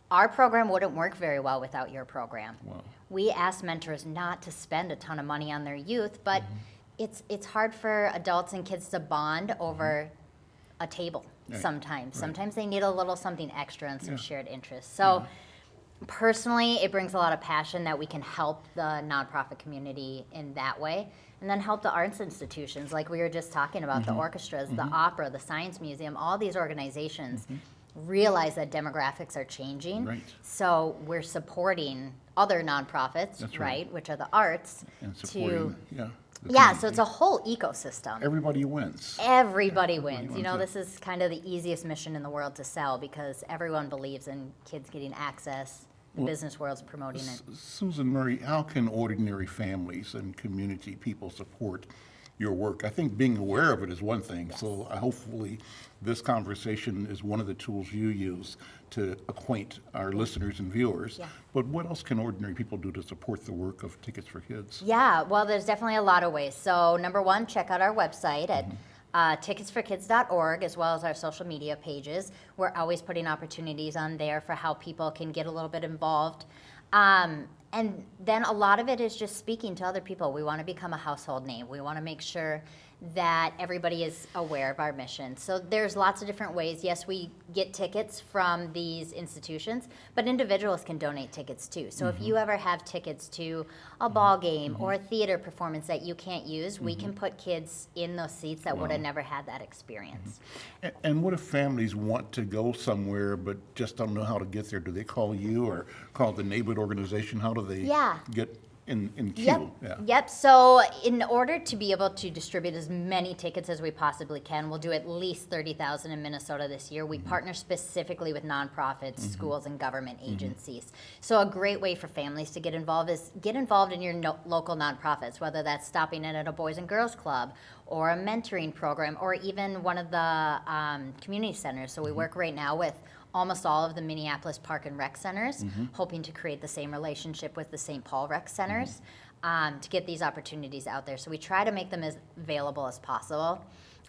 our program wouldn't work very well without your program.
Wow.
We ask mentors not to spend a ton of money on their youth, but mm-hmm. it's it's hard for adults and kids to bond mm-hmm. over a table
Right.
sometimes.
Right.
Sometimes they need a little something extra and some
Yeah.
shared interests. So mm-hmm. personally, it brings a lot of passion that we can help the nonprofit community in that way. And then help the arts institutions, like we were just talking about,
Mm-hmm.
the orchestras, the opera, the science museum, all these organizations realize that demographics are changing.
Right.
So we're supporting other nonprofits,
right.
right, which are the arts,
And
to
supporting, yeah. the
yeah. So it's a whole ecosystem.
Everybody wins.
Everybody wins. You know,
yeah.
this is kind of the easiest mission in the world to sell because everyone believes in kids getting access. The business world's promoting it.
Susan Murray, how can ordinary families and community people support your work? I think being aware of it is one thing, so I- hopefully this conversation is one of the tools you use to acquaint our listeners and viewers.
Yeah.
But what else can ordinary people do to support the work of Tickets for Kids?
Yeah, well, there's definitely a lot of ways. So, number one, check out our website at uh, ticketsforkids.org as well as our social media pages. We're always putting opportunities on there for how people can get a little bit involved. Um, and then a lot of it is just speaking to other people. We want to become a household name. We want to make sure that everybody is aware of our mission. So there's lots of different ways. Yes, we get tickets from these institutions, but individuals can donate tickets too. So if you mm-hmm. ever have tickets to a ball mm-hmm. game or a mm-hmm. theater performance that you can't use, we can put kids in those seats that would have never had that experience.
A- And what if families want to go somewhere but just don't know how to get there? Do they call you or call the neighborhood organization? How do they
Yeah.
get in, in
Yep.
Yeah.
Yep. So, in order to be able to distribute as many tickets as we possibly can, we'll do at least 30,000 in Minnesota this year. We
Mm-hmm.
partner specifically with nonprofits, schools, and government agencies. So, a great way for families to get involved is get involved in your no- local nonprofits, whether that's stopping in at a Boys and Girls Club or a mentoring program or even one of the um, community centers. So, we work right now with almost all of the Minneapolis Park and Rec centers, hoping to create the same relationship with the St. Paul Rec centers um, to get these opportunities out there. So we try to make them as available as possible.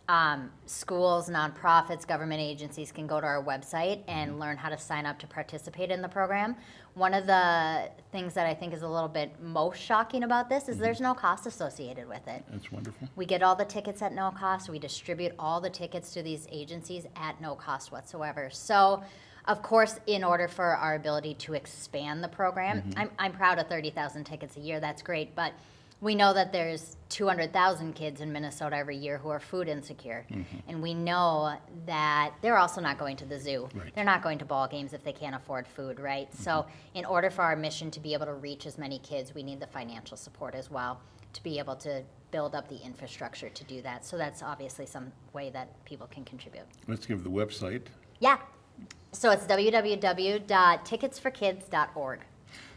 Um, schools, nonprofits, government agencies can go to our website and mm-hmm. learn how to sign up to participate in the program. One of the things that I think is a little bit most shocking about this is mm-hmm. there's no cost associated with it.
That's wonderful.
We get all the tickets at no cost. We distribute all the tickets to these agencies at no cost whatsoever. So, of course, in order for our ability to expand the program, mm-hmm. I'm, I'm proud of 30,000 tickets a year. That's great. But we know that there's 200,000 kids in Minnesota every year who are food insecure. Mm-hmm. And we know that they're also not going to the zoo.
Right.
They're not going to ball games if they can't afford food, right? So, mm-hmm. in order for our mission to be able to reach as many kids, we need the financial support as well to be able to build up the infrastructure to do that. So, that's obviously some way that people can contribute.
Let's give the website.
Yeah. So, it's www.ticketsforkids.org.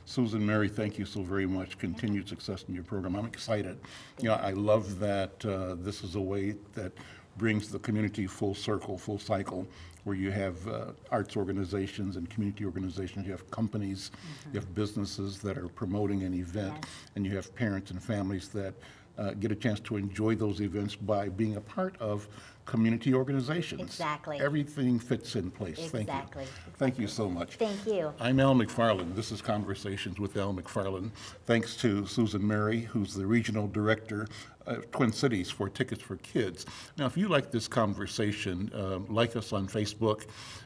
Susan Mary, thank you so very much. Continued success in your program. I'm excited. You know, I love that uh, this is a way that brings the community full circle, full cycle, where you have uh, arts organizations and community organizations, you have companies, you have businesses that are promoting an event,
Yes.
and you have parents and families that uh, get a chance to enjoy those events by being a part of community organizations.
Exactly.
Everything fits in place. Thank you.
Exactly.
Thank you so much.
Thank you.
I'm Al McFarlane. This is Conversations with Al McFarlane. Thanks to Susan Mary, who's the Regional Director of Twin Cities for Tickets for Kids. Now, if you like this conversation, um, like us on Facebook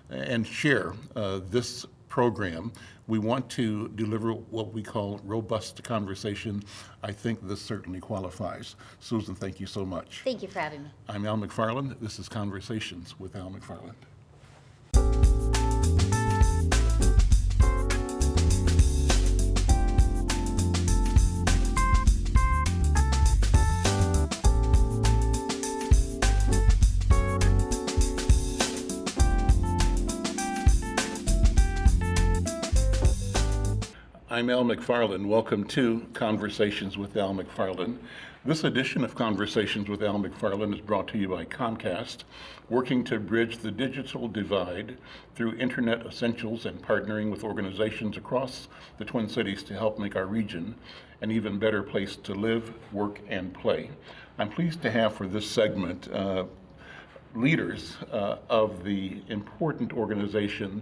and share uh, this program. We want to deliver what we call robust conversation. I think this certainly qualifies. Susan, thank you so much.
Thank you for having me.
I'm Al McFarlane. This is Conversations with Al McFarlane. I'm Al McFarlane. Welcome to Conversations with Al McFarlane. This edition of Conversations with Al McFarlane is brought to you by Comcast, working to bridge the digital divide through internet essentials and partnering with organizations across the Twin Cities to help make our region an even better place to live, work, and play. I'm pleased to have for this segment uh, leaders uh, of the important organization,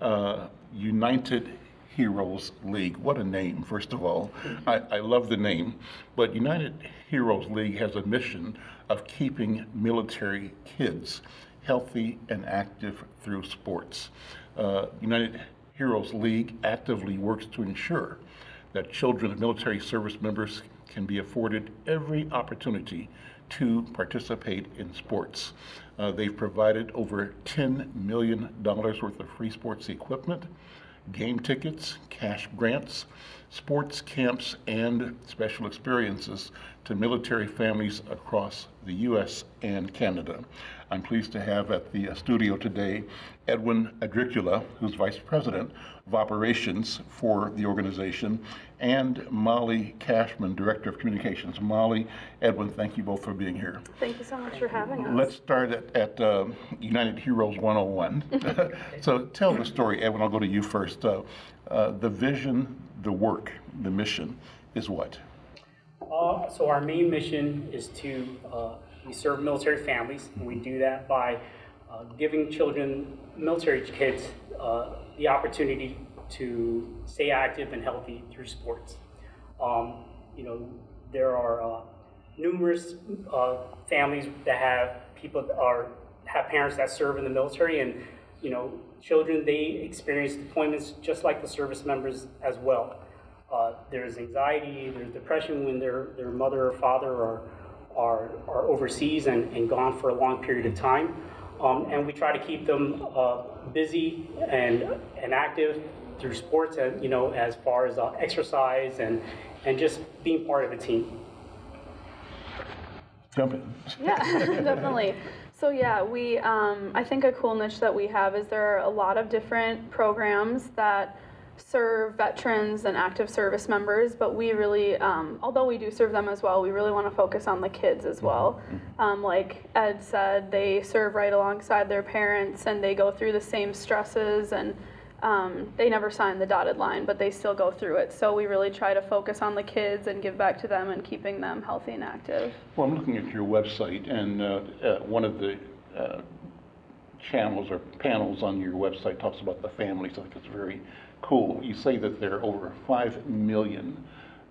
uh, United Heroes League. What a name, first of all. I, I love the name, but United Heroes League has a mission of keeping military kids healthy and active through sports. Uh, United Heroes League actively works to ensure that children of military service members can be afforded every opportunity to participate in sports. Uh, they've provided over $10 million worth of free sports equipment, game tickets, cash grants, sports camps, and special experiences to military families across the U.S. and Canada. I'm pleased to have at the studio today Edwin Adricula, who's Vice President of Operations for the organization, and Molly Cashman, Director of Communications. Molly, Edwin, thank you both for being here.
Thank you so much for having us.
Let's start at, at uh, United Heroes 101. so tell the story, Edwin. I'll go to you first. Uh, uh, the vision, the work, the mission is what?
Uh, so our main mission is to uh, we serve military families, and we do that by uh, giving children, military kids, uh, the opportunity to stay active and healthy through sports. Um, you know, there are uh, numerous uh, families that have people that are have parents that serve in the military, and you know, children they experience deployments just like the service members as well. Uh, there's anxiety, there's depression when their their mother or father are are, are overseas and, and gone for a long period of time. Um, and we try to keep them uh, busy and, and active through sports and, you know, as far as uh, exercise and, and just being part of a team.
Jump in.
Yeah, definitely. So yeah, we um, I think a cool niche that we have is there are a lot of different programs that serve veterans and active service members, but we really, um, although we do serve them as well, we really want to focus on the kids as well. Um, like Ed said, they serve right alongside their parents and they go through the same stresses and um, they never sign the dotted line, but they still go through it. So we really try to focus on the kids and give back to them and keeping them healthy and active.
Well, I'm looking at your website, and uh, uh, one of the uh, channels or panels on your website talks about the families. I think it's very cool. You say that there are over 5 million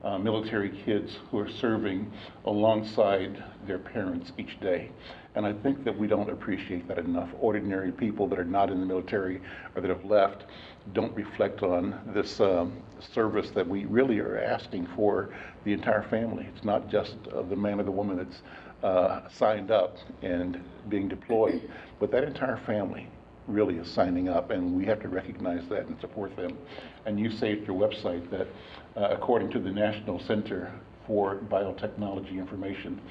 uh, military kids who are serving alongside their parents each day. And I think that we don't appreciate that enough. Ordinary people that are not in the military or that have left don't reflect on this um, service that we really are asking for the entire family. It's not just uh, the man or the woman that's uh, signed up and being deployed, but that entire family really is signing up, and we have to recognize that and support them. And you say at your website that, uh, according to the National Center for Biotechnology Information,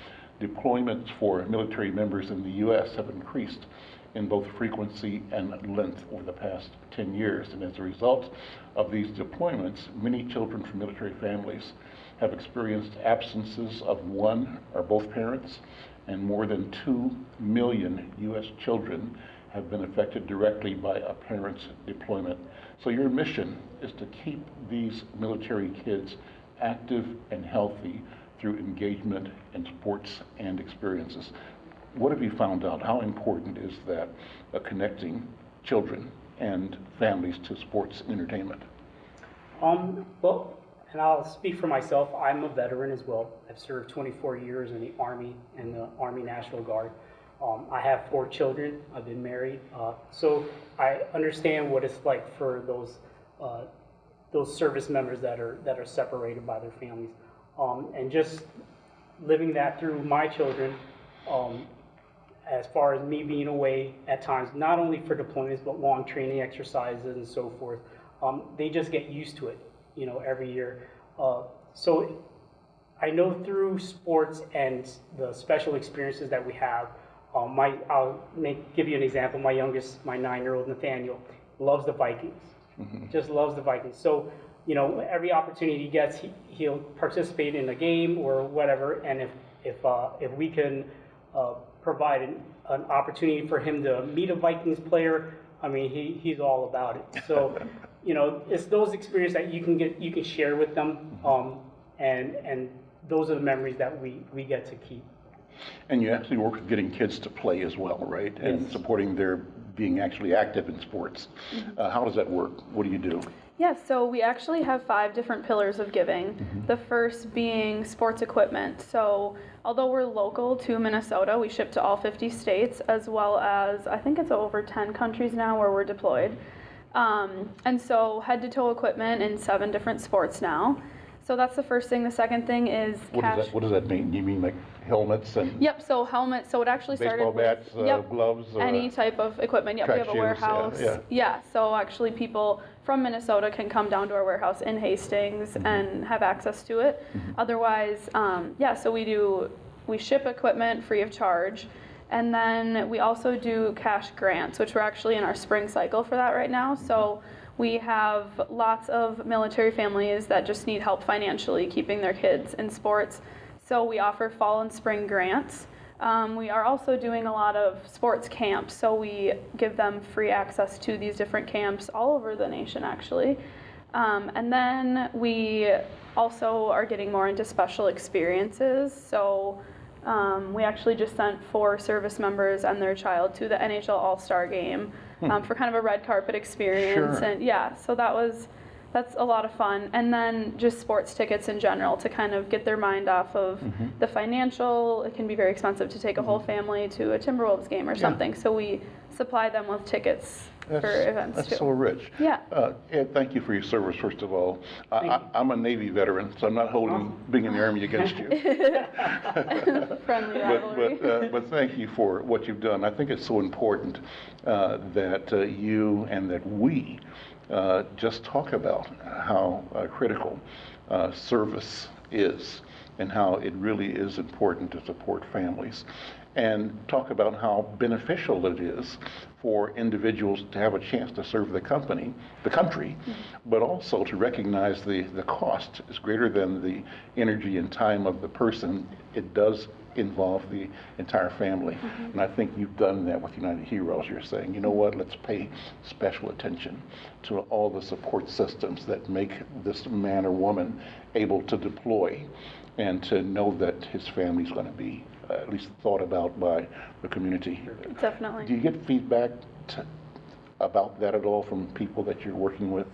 deployments for military members in the U.S. have increased in both frequency and length over the past 10 years. And as a result of these deployments, many children from military families have experienced absences of one or both parents, and more than 2 million U.S. children have been affected directly by a parent's deployment. So your mission is to keep these military kids active and healthy through engagement in sports and experiences. What have you found out? How important is that uh, connecting children and families to sports and entertainment?
Um, well, and I'll speak for myself. I'm a veteran as well. I've served 24 years in the Army and the Army National Guard. Um, I have four children. I've been married, uh, so I understand what it's like for those uh, those service members that are that are separated by their families, um, and just living that through my children. Um, as far as me being away at times, not only for deployments but long training exercises and so forth, um, they just get used to it, you know, every year. Uh, so I know through sports and the special experiences that we have, um, my, I'll make, give you an example. My youngest, my nine-year-old Nathaniel, loves the Vikings. Just loves the Vikings. So, you know, every opportunity he gets, he, he'll participate in a game or whatever. And if if uh, if we can uh, provide an, an opportunity for him to meet a Vikings player, I mean, he, he's all about it. So, you know, it's those experiences that you can get, you can share with them, um, and and those are the memories that we we get to keep.
And you actually work with getting kids to play as well, right? And
Yes.
supporting their being actually active in sports. Uh, how does that work? What do you do?
Yeah, so we actually have five different pillars of giving. The first being sports equipment. So, although we're local to Minnesota, we ship to all 50 states, as well as I think it's over 10 countries now where we're deployed. Um, and so, head to toe equipment in seven different sports now. So, that's the first thing. The second thing is
What
cash.
does that, what does that mean? You mean like helmets and
Yep, so helmets, so it actually started
baseball
with,
bats, uh,
yep,
gloves? uh,
any type of equipment. Yep, we
track
have a
shoes, yeah,
warehouse.
yeah.
Yeah, so actually people from Minnesota can come down to our warehouse in Hastings
Mm-hmm.
and have access to it. Otherwise, um, yeah, so we do, we ship equipment free of charge. And then we also do cash grants, which we're actually in our spring cycle for that right now. So we have lots of military families that just need help financially keeping their kids in sports. So we offer fall and spring grants. Um, we are also doing a lot of sports camps, so we give them free access to these different camps all over the nation, actually. Um, and then we also are getting more into special experiences. So um, we actually just sent four service members and their child to the NHL All Star game um, for kind of a red carpet experience.
Sure.
And yeah, so that was that's a lot of fun. And then just sports tickets in general to kind of get their mind off of
Mm-hmm.
the financial. It can be very expensive to take a whole family to a Timberwolves game or something. So we supply them with tickets for events
That's
too.
so rich.
Yeah.
Uh, Ed, thank you for your service, first of all. I, I, I'm a Navy veteran, so I'm not holding being in the Army against you.
Friendly
But,
rivalry.
but, uh, but thank you for what you've done. I think it's so important uh, that uh, you and that we uh, just talk about how uh, critical uh, service is and how it really is important to support families and talk about how beneficial it is for individuals to have a chance to serve the company, the country, but also to recognize the, the cost is greater than the energy and time of the person. It does involve the entire family. And I think you've done that with United Heroes. You're saying, you know what, let's pay special attention to all the support systems that make this man or woman able to deploy and to know that his family's going to be uh, at least thought about by the community.
Definitely.
Do you get feedback to, about that at all from people that you're working with?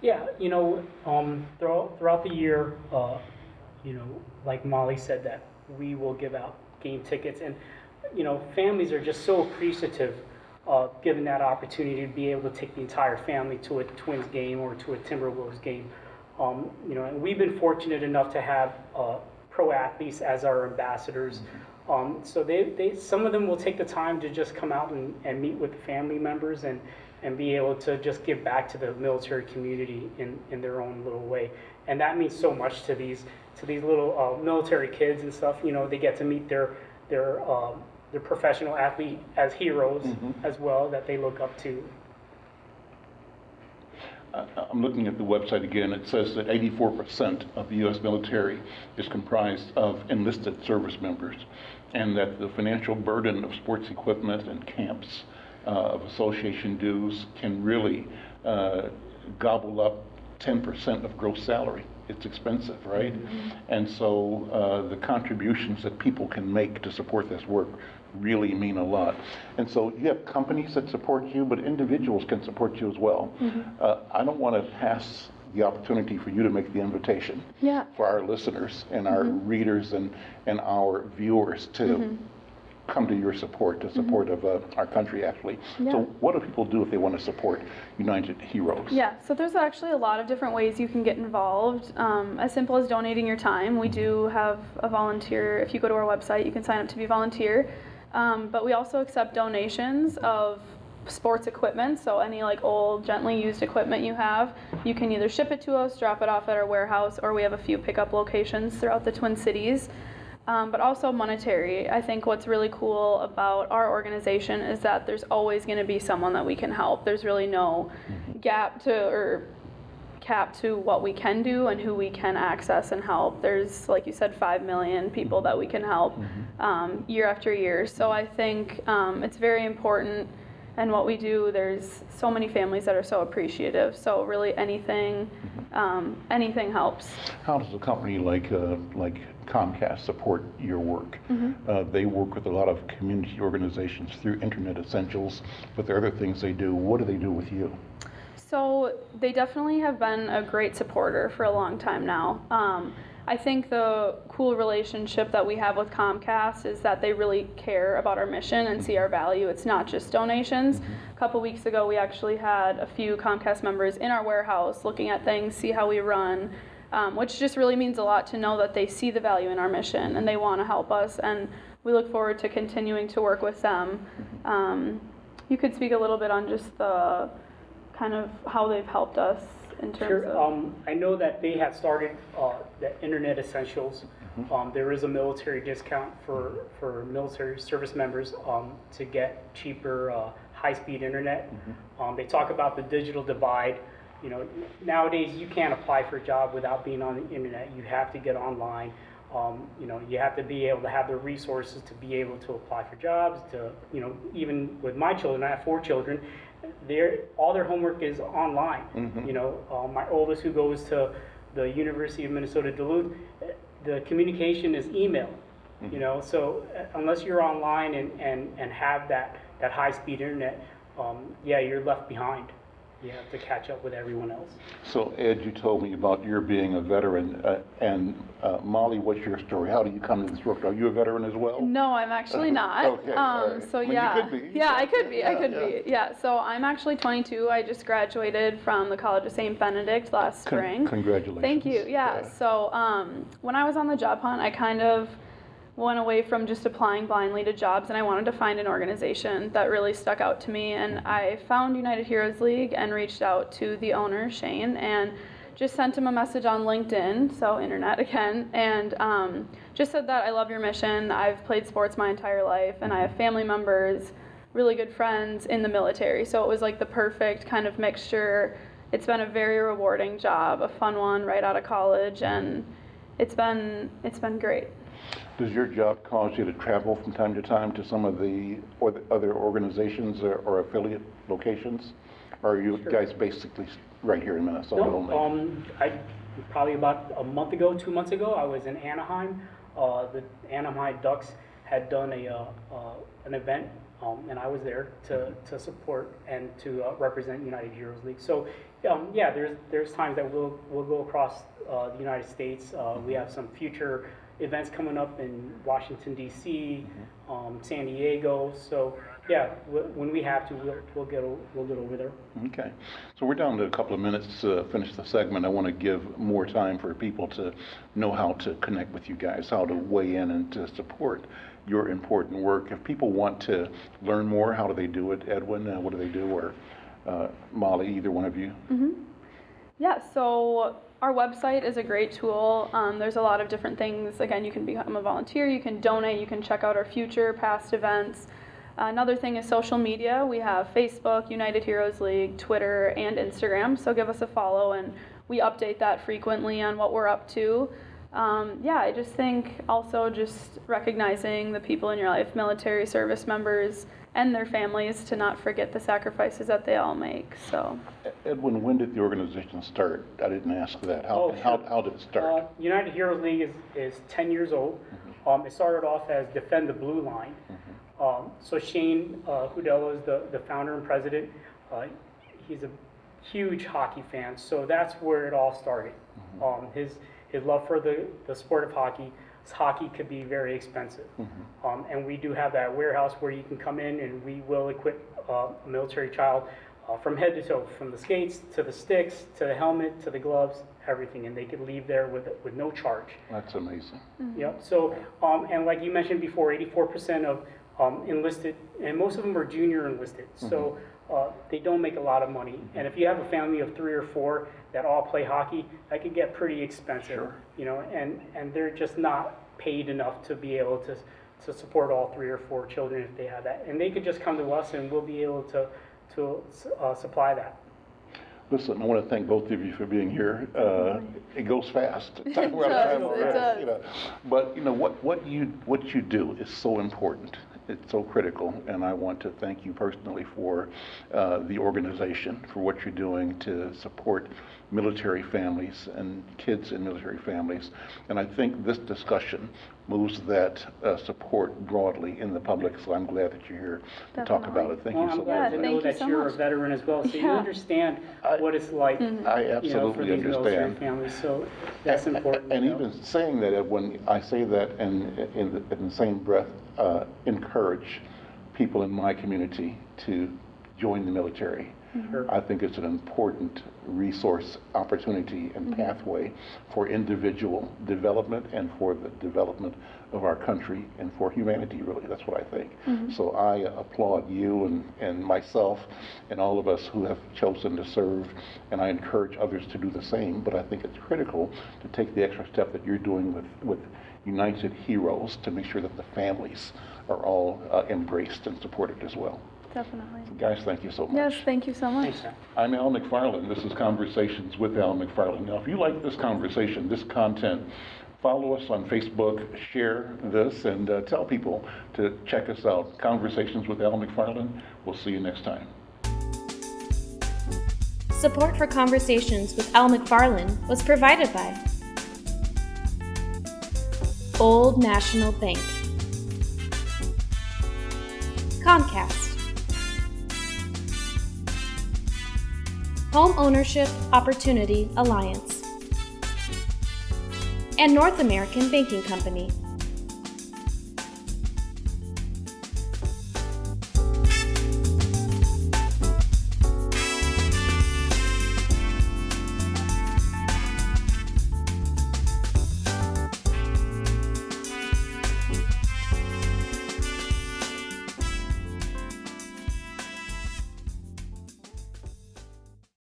Yeah, you know, um, throughout, throughout the year, uh, you know, like Molly said, that we will give out game tickets, and you know, families are just so appreciative of given that opportunity to be able to take the entire family to a Twins game or to a Timberwolves game. Um, you know, and we've been fortunate enough to have uh, pro athletes as our ambassadors. Um, so they, they, some of them will take the time to just come out and, and meet with family members and, and be able to just give back to the military community in, in their own little way. And that means so much to these, to these little uh, military kids and stuff. You know, they get to meet their, their, um, their professional athlete as heroes as well that they look up to.
I'm looking at the website again. It says that 84% of the U.S. military is comprised of enlisted service members, and that the financial burden of sports equipment and camps, uh, of association dues, can really uh, gobble up 10% of gross salary. It's expensive, right? And so uh, the contributions that people can make to support this work really mean a lot. And so you have companies that support you, but individuals can support you as well. Uh, I don't want to pass the opportunity for you to make the invitation
Yeah.
for our listeners and our readers and, and our viewers to come to your support, to support of uh, our country, actually.
Yeah.
So what do people do if they want to support United Heroes?
Yeah, so there's actually a lot of different ways you can get involved. Um, as simple as donating your time. We do have a volunteer. If you go to our website, you can sign up to be a volunteer. Um, but we also accept donations of sports equipment. So any like old, gently used equipment you have, you can either ship it to us, drop it off at our warehouse, or we have a few pickup locations throughout the Twin Cities. Um, but also monetary. I think what's really cool about our organization is that there's always going to be someone that we can help. There's really no gap to or cap to what we can do and who we can access and help. There's, like you said, five million people that we can help um, year after year. So I think um, it's very important. And what we do, there's so many families that are so appreciative. So really, anything, um, anything helps.
How does a company like, uh, like Comcast support your work? Uh, They work with a lot of community organizations through Internet Essentials, but there are other things they do. What do they do with you?
So they definitely have been a great supporter for a long time now. Um, I think the cool relationship that we have with Comcast is that they really care about our mission and see our value. It's not just donations. A couple weeks ago, we actually had a few Comcast members in our warehouse looking at things, see how we run, um, which just really means a lot to know that they see the value in our mission and they want to help us. And we look forward to continuing to work with them. Um, you could speak a little bit on just the kind of how they've helped us in terms
Sure.
of.
Um, I know that they have started uh, the Internet Essentials. Um, there is a military discount for, for military service members um, to get cheaper uh, high-speed internet. Um, they talk about the digital divide. You know, nowadays you can't apply for a job without being on the internet. You have to get online. Um, you know, you have to be able to have the resources to be able to apply for jobs. To you know, even with my children, I have four children. Their all their homework is online. You know, uh, my oldest who goes to the University of Minnesota Duluth, the communication is email. You know, so uh, unless you're online and, and, and have that, that high speed internet, um, yeah, you're left behind. You have to catch up with everyone else.
So Ed, you told me about your being a veteran, uh, and uh, Molly, what's your story? How do you come to this work? Are you a veteran as well?
No, I'm actually not.
Okay,
um,
right.
So
Well, you
yeah,
could be.
yeah, I could be. I
Yeah,
could
yeah.
be. Yeah. So I'm actually 22. I just graduated from the College of St. Benedict last
Con-
spring.
Congratulations.
Thank you. Yeah. So um, when I was on the job hunt, I kind of went away from just applying blindly to jobs, and I wanted to find an organization that really stuck out to me. And I found United Heroes League and reached out to the owner Shane and just sent him a message on LinkedIn, so internet again, and um, just said that I love your mission. I've played sports my entire life, and I have family members, really good friends in the military. So it was like the perfect kind of mixture. It's been a very rewarding job, a fun one right out of college, and it's been it's been great.
Does your job cause you to travel from time to time to some of the, or the other organizations or, or affiliate locations? Or are you guys basically right here in Minnesota
No,
only?
um, I, probably about a month ago, two months ago, I was in Anaheim. Uh, the Anaheim Ducks had done a, uh, uh, an event, um, and I was there to, to support and to uh, represent United Heroes League. So, um, yeah, there's, there's times that we'll, we'll go across, uh, the United States. Uh, we have some future events coming up in Washington DC, um, San Diego. So, yeah, wh- when we have to, we'll, we'll get, o- we'll get over there.
Okay, so we're down to a couple of minutes to finish the segment. I want to give more time for people to know how to connect with you guys, how to weigh in and to support your important work. If people want to learn more, how do they do it? Edwin, uh, what do they do? Or uh, Molly, either one of you?
Yeah, so our website is a great tool. Um, there's a lot of different things. Again, you can become a volunteer, you can donate, you can check out our future, past events. Another thing is social media. We have Facebook, United Heroes League, Twitter, and Instagram. So give us a follow, and we update that frequently on what we're up to. Um, yeah, I just think also just recognizing the people in your life, military service members and their families, to not forget the sacrifices that they all make. So.
Edwin, when did the organization start? I didn't ask that. How,
Oh,
how,
sure.
how did it
Uh,
start?
United Heroes League is, is 10 years old. Um, it started off as Defend the Blue Line. Um, so Shane uh, Hudella is the, the founder and president. Uh, he's a huge hockey fan, so that's where it all started. Um, his, his love for the, the sport of hockey. Hockey could be very expensive. Um, and we do have that warehouse where you can come in and we will equip uh, a military child uh, from head to toe, from the skates to the sticks to the helmet to the gloves, everything, and they could leave there with with no charge.
That's amazing.
Yep. So, um, and like you mentioned before, 84% of um, enlisted, and most of them are junior enlisted. So uh, they don't make a lot of money. And if you have a family of three or four that all play hockey, that could get pretty expensive.
Sure.
You know, and and they're just not paid enough to be able to to support all three or four children if they have that. And they could just come to us, and we'll be able to to uh, supply that.
Listen, I want to thank both of you for being here. Uh, It goes fast. Time we're out of
does,
time
it
already,
does.
you know. But, you know, what, what you, what you do is so important. It's so critical, and I want to thank you personally for uh, the organization, for what you're doing to support military families and kids in military families. And I think this discussion moves that uh, support broadly in the public, so I'm glad that you're here to talk about it. Thank you
Well,
so
I'm glad
much.
to
Yeah,
know
thank you
that
so
you're a
much.
veteran as well, so you
Yeah.
understand
I-
what it's like.
I
you know, for
absolutely
these military
understand.
families, so that's important.
And
you know.
even saying that, when I say that and in the, in the same breath, uh, encourage people in my community to join the military.
Sure.
I think it's an important resource, opportunity, and pathway for individual development and for the development of our country and for humanity, really. That's what I think. So I applaud you and, and myself and all of us who have chosen to serve, and I encourage others to do the same. But I think it's critical to take the extra step that you're doing with, with United Heroes to make sure that the families are all uh, embraced and supported as well.
Definitely.
Guys, thank you so much.
Yes, thank you so much.
Thanks,
I'm Al McFarlane. This is Conversations with Al McFarlane. Now, if you like this conversation, this content, follow us on Facebook, share this, and uh, tell people to check us out. Conversations with Al McFarlane. We'll see you next time.
Support for Conversations with Al McFarlane was provided by Old National Bank, Comcast, Home Ownership Opportunity Alliance, and North American Banking Company.